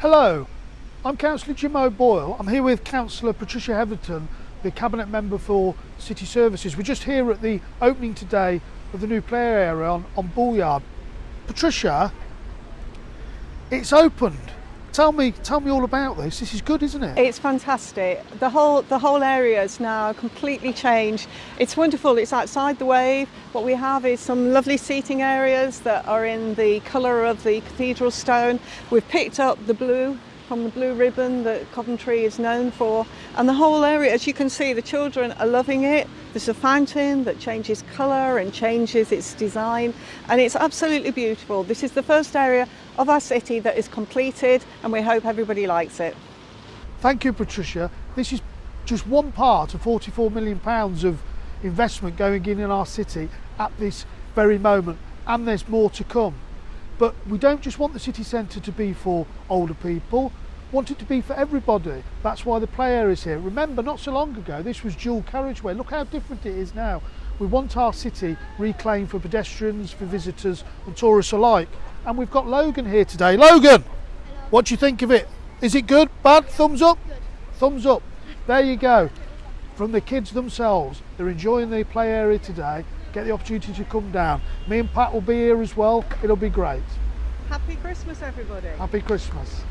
Hello, I'm Councillor Jim O'Boyle. I'm here with Councillor Patricia Hetherton, the Cabinet Member for City Services. We're just here at the opening today of the new player area on, on Bullyard. Patricia, it's opened. Tell me, tell me all about this. This is good, isn't it? It's fantastic. The whole the whole area is now completely changed. It's wonderful. It's outside the wave. What we have is some lovely seating areas that are in the colour of the cathedral stone. We've picked up the blue from the blue ribbon that Coventry is known for. And the whole area, as you can see, the children are loving it. There's a fountain that changes colour and changes its design, and it's absolutely beautiful. This is the first area of our city that is completed, and we hope everybody likes it. Thank you, Patricia. This is just one part of 44 million pounds of investment going in in our city at this very moment, and there's more to come. But we don't just want the city centre to be for older people, want it to be for everybody. That's why the play area is here. Remember, not so long ago, this was dual carriageway. Look how different it is now. We want our city reclaimed for pedestrians, for visitors and tourists alike. And we've got Logan here today. Logan, what do you think of it? Is it good, bad, thumbs up? Thumbs up. There you go. From the kids themselves, they're enjoying the play area today get the opportunity to come down. Me and Pat will be here as well. It'll be great. Happy Christmas, everybody. Happy Christmas.